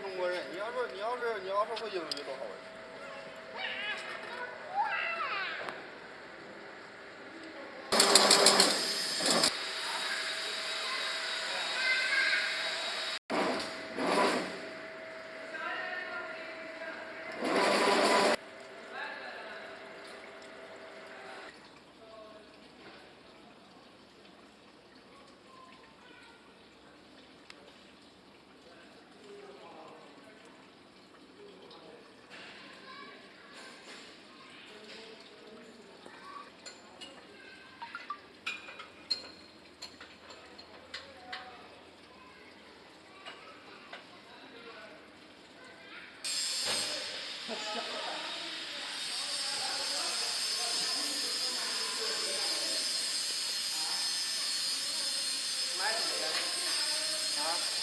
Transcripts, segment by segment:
中国人。你要说你要是你要是会英语多好玩。 감사합니다.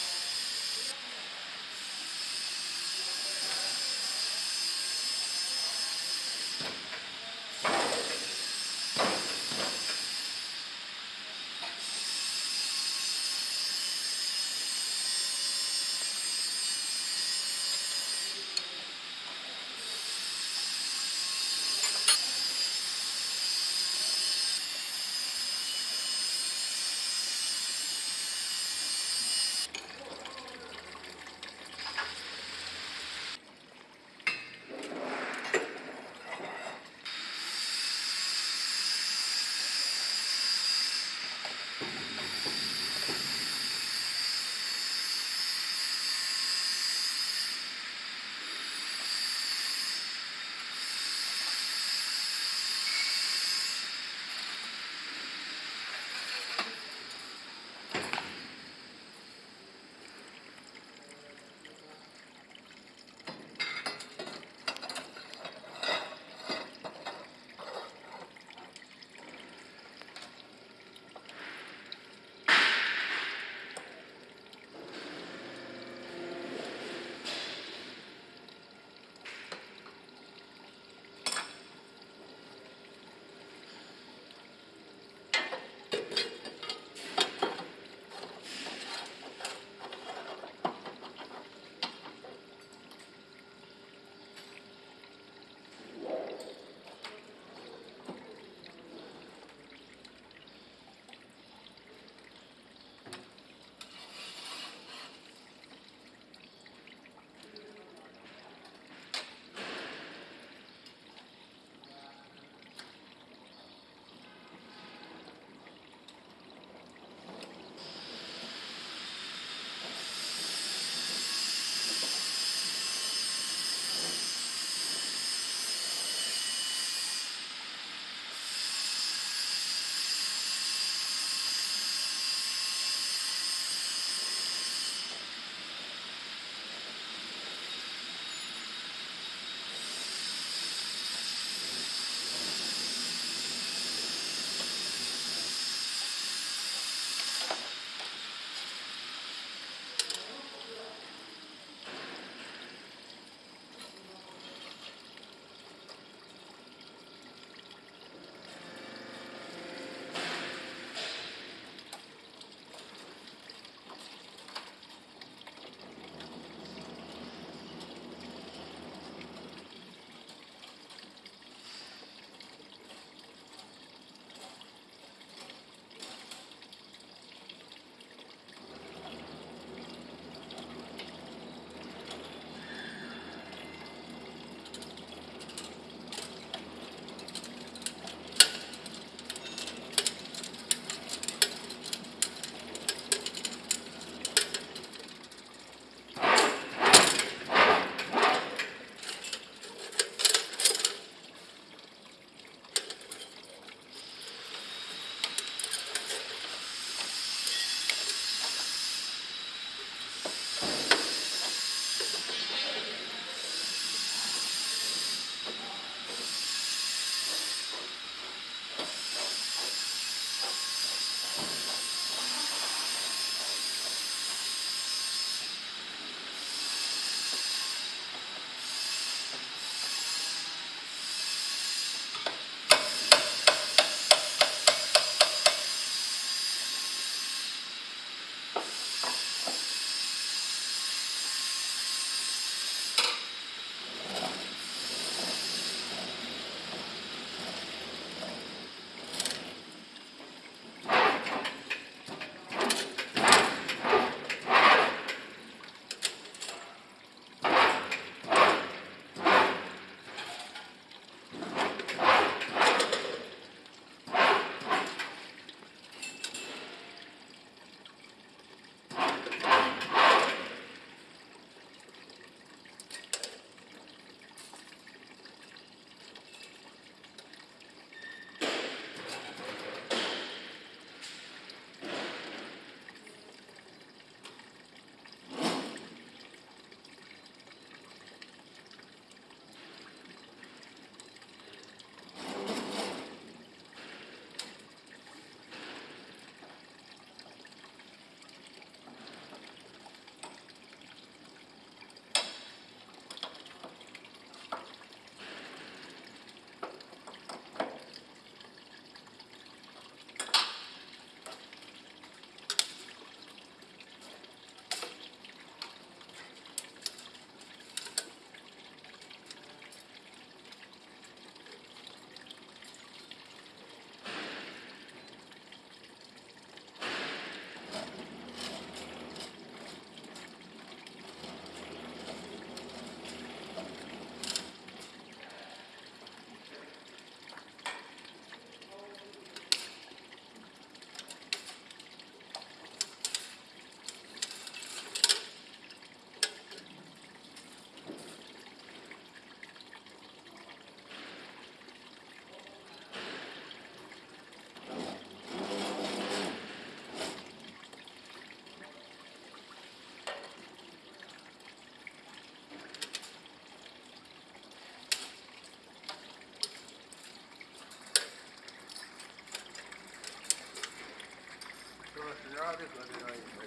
Gracias.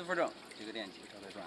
身份证这个电机正在转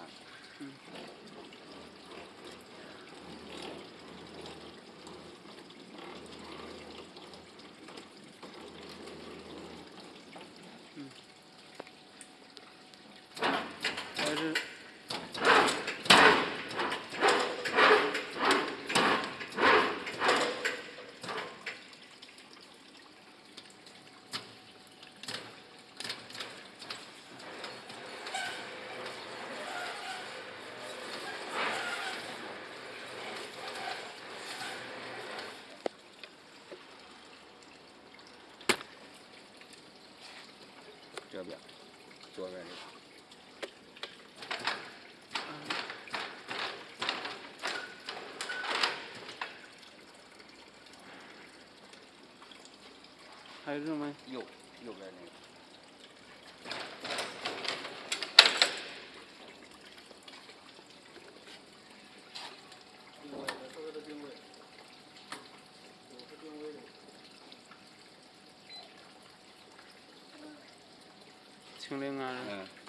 左边的。还有这种吗？右右边那个。清零啊。嗯。